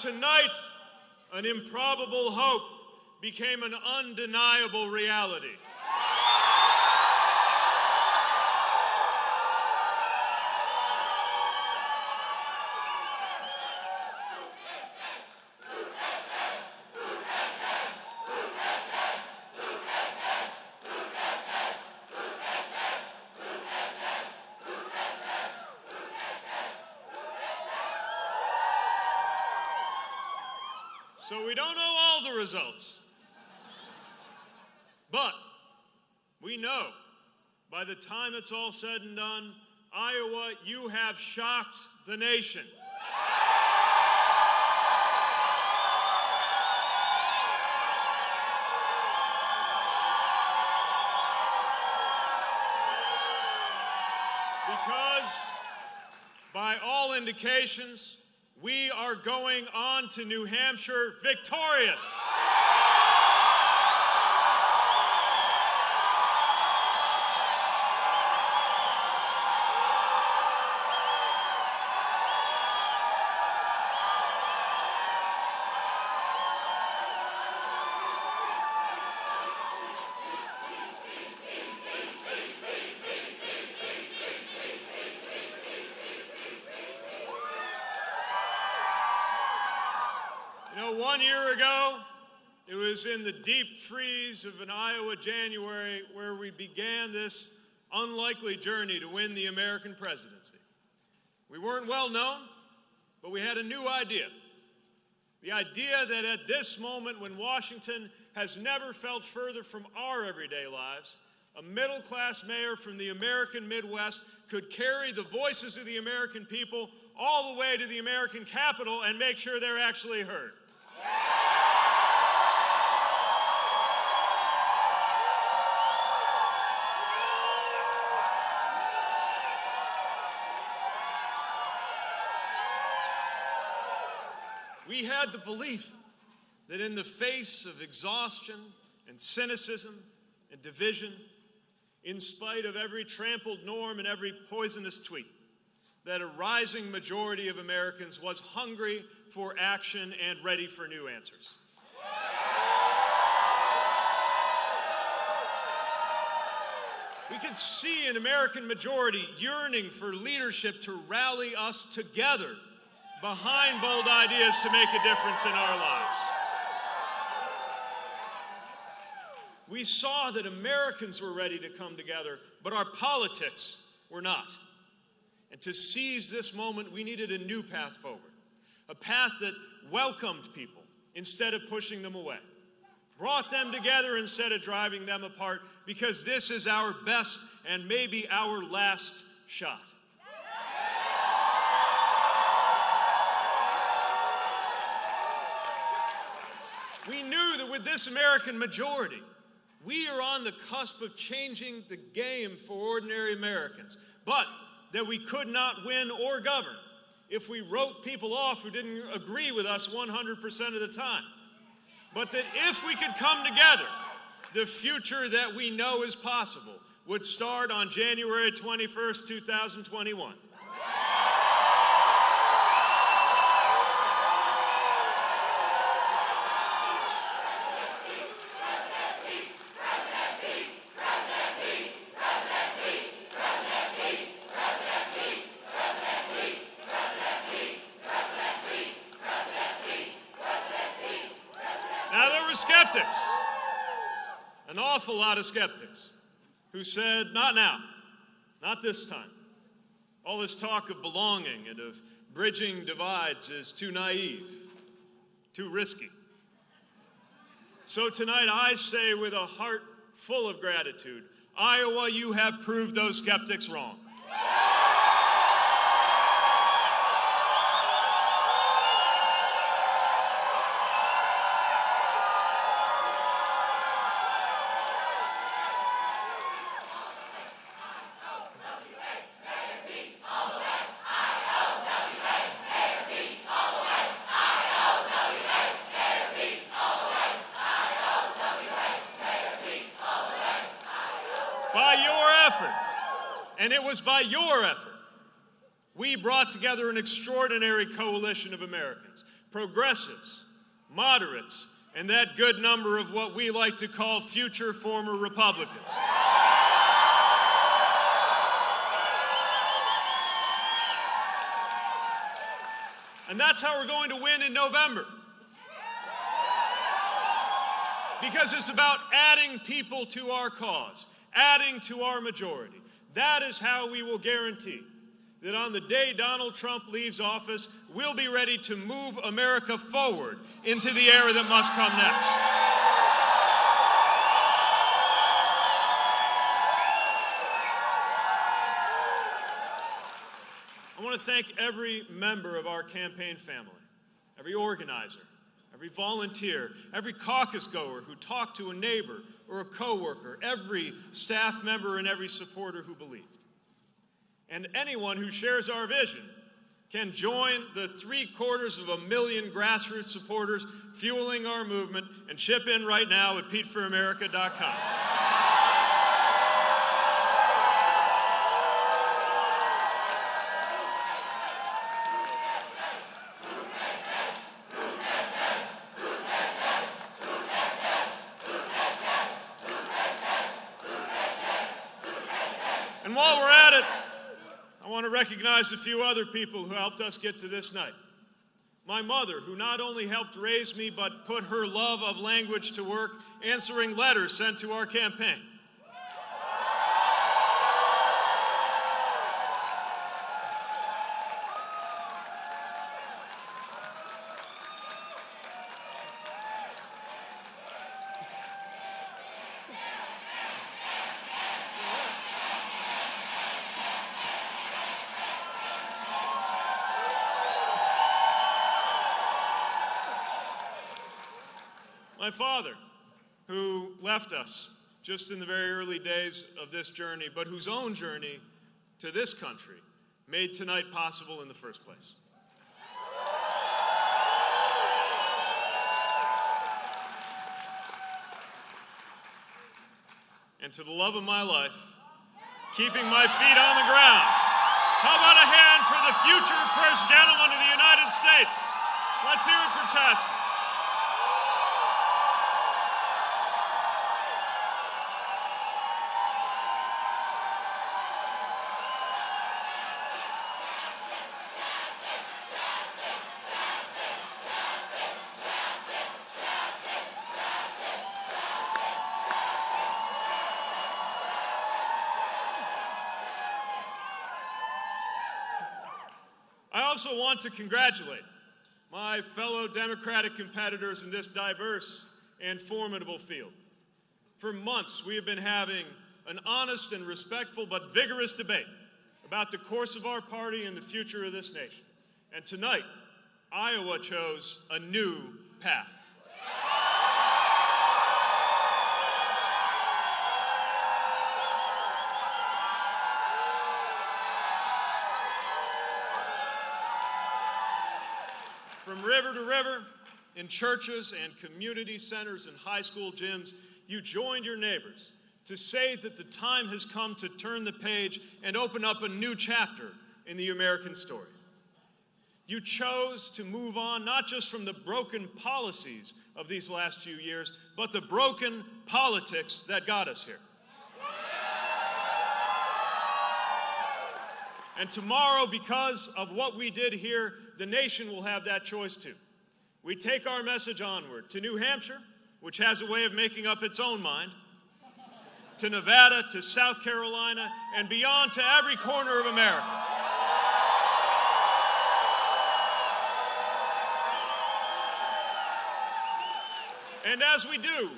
Tonight, an improbable hope became an undeniable reality. So we don't know all the results. But we know by the time it's all said and done, Iowa, you have shocked the nation. Because by all indications, we are going on to New Hampshire victorious. You know, one year ago, it was in the deep freeze of an Iowa January where we began this unlikely journey to win the American presidency. We weren't well known, but we had a new idea. The idea that at this moment, when Washington has never felt further from our everyday lives, a middle class mayor from the American Midwest could carry the voices of the American people all the way to the American Capitol and make sure they're actually heard. We had the belief that in the face of exhaustion and cynicism and division, in spite of every trampled norm and every poisonous tweet, that a rising majority of Americans was hungry for action and ready for new answers. We could see an American majority yearning for leadership to rally us together behind bold ideas to make a difference in our lives. We saw that Americans were ready to come together, but our politics were not. And to seize this moment, we needed a new path forward, a path that welcomed people instead of pushing them away, brought them together instead of driving them apart, because this is our best and maybe our last shot. Knew that with this American majority, we are on the cusp of changing the game for ordinary Americans, but that we could not win or govern if we wrote people off who didn't agree with us 100% of the time. But that if we could come together, the future that we know is possible would start on January 21st, 2021. Now, there were skeptics, an awful lot of skeptics, who said, Not now, not this time. All this talk of belonging and of bridging divides is too naive, too risky. So tonight, I say with a heart full of gratitude Iowa, you have proved those skeptics wrong. By your effort. And it was by your effort we brought together an extraordinary coalition of Americans progressives, moderates, and that good number of what we like to call future former Republicans. And that's how we're going to win in November. Because it's about adding people to our cause, adding to our majority. That is how we will guarantee that on the day Donald Trump leaves office, we'll be ready to move America forward into the era that must come next. I want to thank every member of our campaign family, every organizer, every volunteer, every caucus goer who talked to a neighbor or a coworker, every staff member and every supporter who believed. And anyone who shares our vision can join the three quarters of a million grassroots supporters fueling our movement and chip in right now at PeteForAmerica.com. And while we're at it, I want to recognize a few other people who helped us get to this night. My mother, who not only helped raise me, but put her love of language to work answering letters sent to our campaign. My father, who left us just in the very early days of this journey, but whose own journey to this country made tonight possible in the first place. And to the love of my life, keeping my feet on the ground. How about a hand for the future First Gentleman of the United States? Let's hear it for Chasten. I also want to congratulate my fellow Democratic competitors in this diverse and formidable field. For months, we have been having an honest and respectful but vigorous debate about the course of our party and the future of this nation. And tonight, Iowa chose a new path. From river to river, in churches and community centers and high school gyms, you joined your neighbors to say that the time has come to turn the page and open up a new chapter in the American story. You chose to move on not just from the broken policies of these last few years, but the broken politics that got us here. And tomorrow, because of what we did here, the nation will have that choice too. We take our message onward to New Hampshire, which has a way of making up its own mind, to Nevada, to South Carolina, and beyond to every corner of America. And as we do,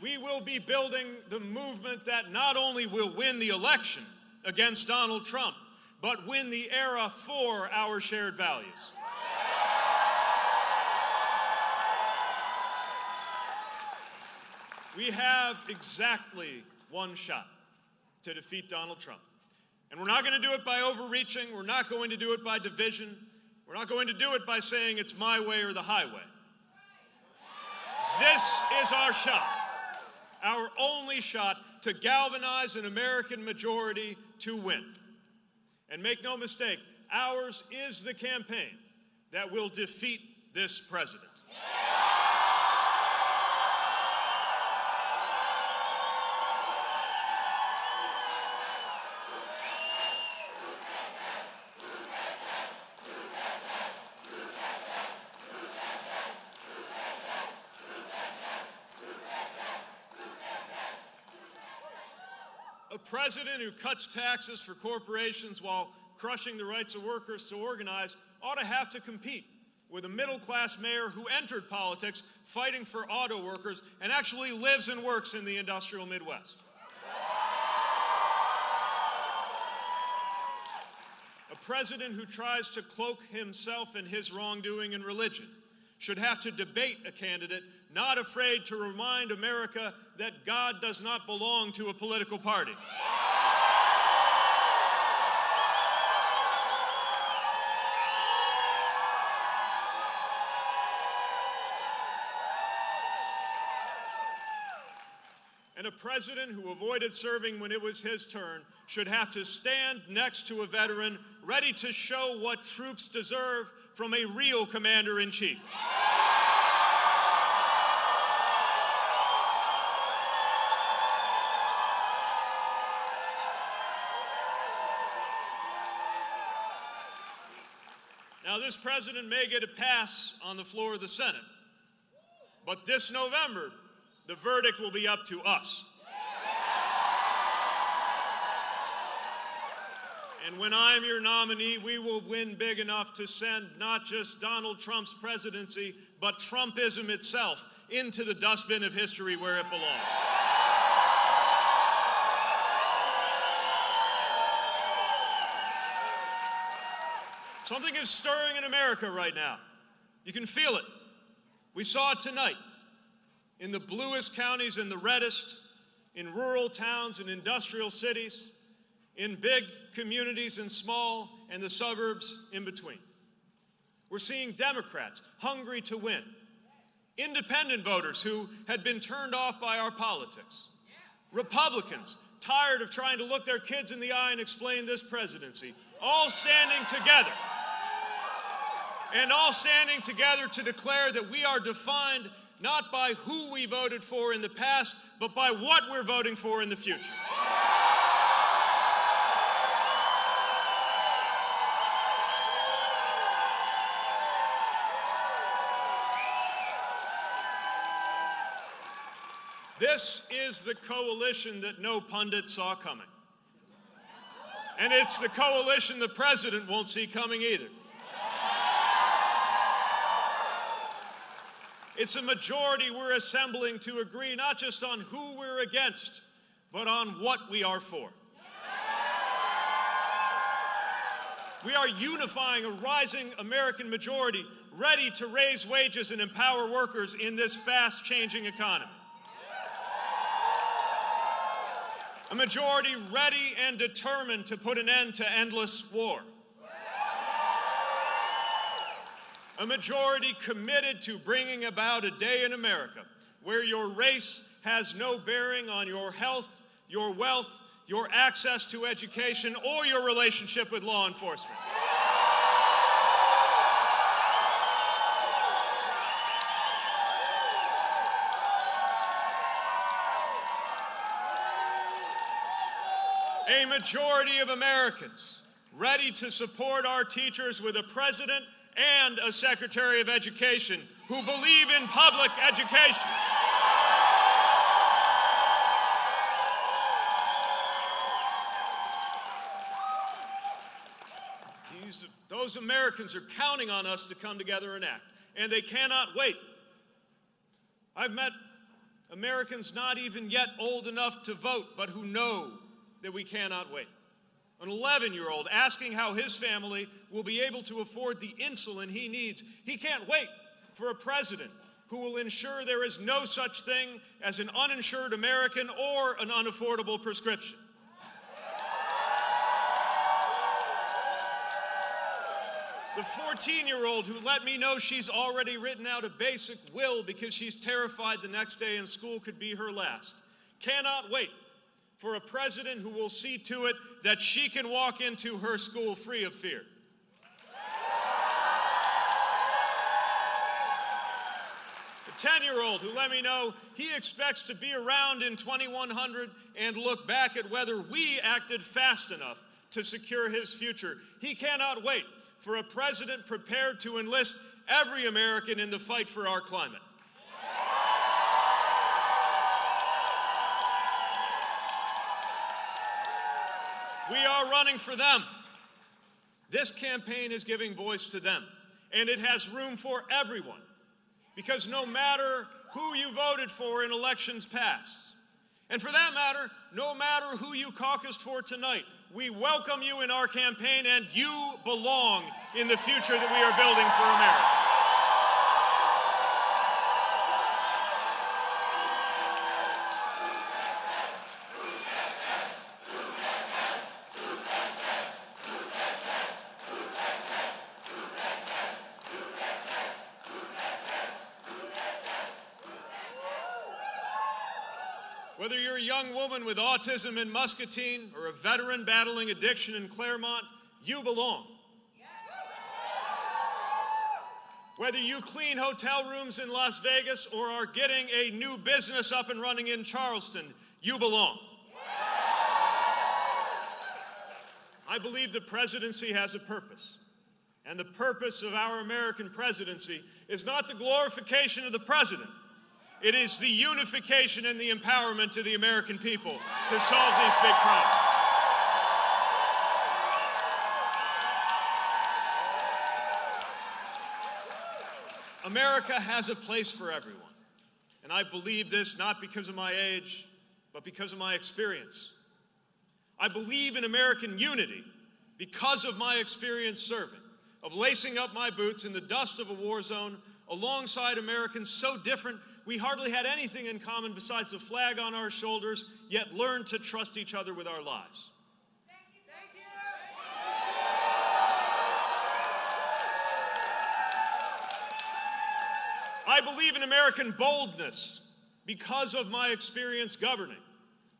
we will be building the movement that not only will win the election against Donald Trump, but win the era for our shared values. We have exactly one shot to defeat Donald Trump. And we're not going to do it by overreaching. We're not going to do it by division. We're not going to do it by saying it's my way or the highway. This is our shot, our only shot to galvanize an American majority to win. And make no mistake, ours is the campaign that will defeat this president. President who cuts taxes for corporations while crushing the rights of workers to organize ought to have to compete with a middle class mayor who entered politics fighting for auto workers and actually lives and works in the industrial Midwest. A president who tries to cloak himself and his wrongdoing in religion should have to debate a candidate not afraid to remind America that God does not belong to a political party. And a president who avoided serving when it was his turn should have to stand next to a veteran ready to show what troops deserve from a real commander in chief. This president may get a pass on the floor of the Senate, but this November, the verdict will be up to us. And when I'm your nominee, we will win big enough to send not just Donald Trump's presidency, but Trumpism itself into the dustbin of history where it belongs. Something is stirring in America right now. You can feel it. We saw it tonight in the bluest counties and the reddest, in rural towns and industrial cities, in big communities and small, and the suburbs in between. We're seeing Democrats hungry to win, independent voters who had been turned off by our politics, Republicans tired of trying to look their kids in the eye and explain this presidency, all standing together. And all standing together to declare that we are defined not by who we voted for in the past, but by what we're voting for in the future. This is the coalition that no pundit saw coming. And it's the coalition the president won't see coming either. It's a majority we're assembling to agree not just on who we're against, but on what we are for. We are unifying a rising American majority ready to raise wages and empower workers in this fast changing economy. A majority ready and determined to put an end to endless war. A majority committed to bringing about a day in America where your race has no bearing on your health, your wealth, your access to education, or your relationship with law enforcement. A majority of Americans ready to support our teachers with a president and a Secretary of Education who believe in public education. These, those Americans are counting on us to come together and act, and they cannot wait. I've met Americans not even yet old enough to vote, but who know that we cannot wait an 11 year old asking how his family will be able to afford the insulin he needs. He can't wait for a president who will ensure there is no such thing as an uninsured American or an unaffordable prescription. The 14 year old who let me know she's already written out a basic will because she's terrified the next day in school could be her last cannot wait for a president who will see to it that she can walk into her school free of fear. A 10 year old who let me know he expects to be around in 2100 and look back at whether we acted fast enough to secure his future. He cannot wait for a president prepared to enlist every American in the fight for our climate. We are running for them. This campaign is giving voice to them, and it has room for everyone. Because no matter who you voted for in elections past, and for that matter, no matter who you caucused for tonight, we welcome you in our campaign, and you belong in the future that we are building for America. Whether you're a young woman with autism in Muscatine or a veteran battling addiction in Claremont, you belong. Whether you clean hotel rooms in Las Vegas or are getting a new business up and running in Charleston, you belong. I believe the presidency has a purpose. And the purpose of our American presidency is not the glorification of the president, it is the unification and the empowerment of the American people to solve these big problems. America has a place for everyone. And I believe this not because of my age, but because of my experience. I believe in American unity because of my experience serving, of lacing up my boots in the dust of a war zone alongside Americans so different we hardly had anything in common besides a flag on our shoulders, yet learned to trust each other with our lives. I believe in American boldness because of my experience governing,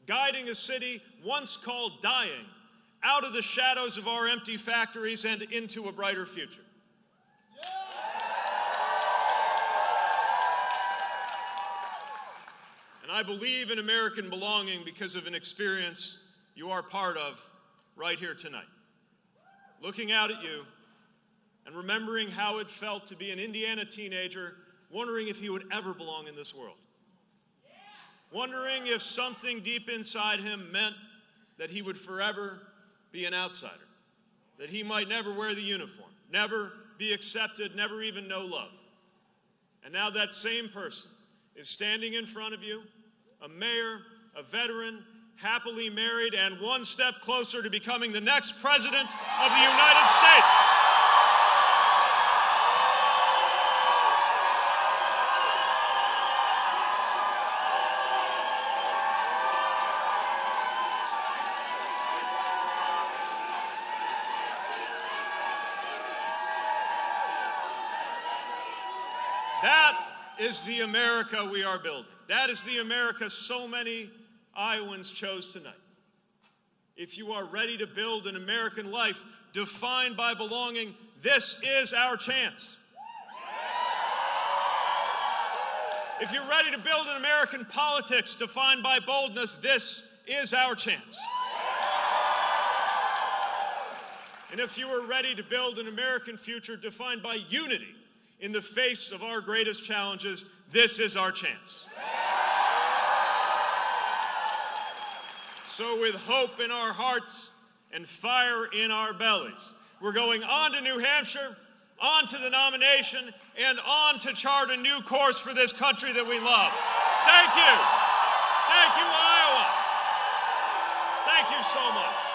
guiding a city once called dying out of the shadows of our empty factories and into a brighter future. And I believe in American belonging because of an experience you are part of right here tonight. Looking out at you and remembering how it felt to be an Indiana teenager, wondering if he would ever belong in this world. Wondering if something deep inside him meant that he would forever be an outsider, that he might never wear the uniform, never be accepted, never even know love. And now that same person is standing in front of you a mayor, a veteran, happily married, and one step closer to becoming the next president of the United States. That is the America we are building. That is the America so many Iowans chose tonight. If you are ready to build an American life defined by belonging, this is our chance. If you're ready to build an American politics defined by boldness, this is our chance. And if you are ready to build an American future defined by unity in the face of our greatest challenges, this is our chance. So, with hope in our hearts and fire in our bellies, we're going on to New Hampshire, on to the nomination, and on to chart a new course for this country that we love. Thank you. Thank you, Iowa. Thank you so much.